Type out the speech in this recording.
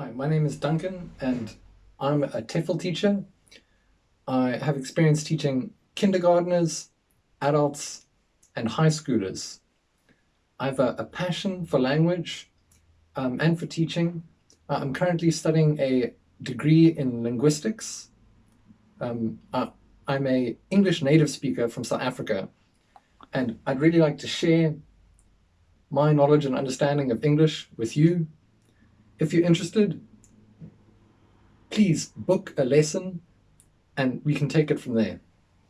Hi, my name is Duncan and I'm a TEFL teacher. I have experience teaching kindergarteners, adults and high schoolers. I have a, a passion for language um, and for teaching. Uh, I'm currently studying a degree in linguistics. Um, uh, I'm a English native speaker from South Africa and I'd really like to share my knowledge and understanding of English with you if you're interested, please book a lesson and we can take it from there.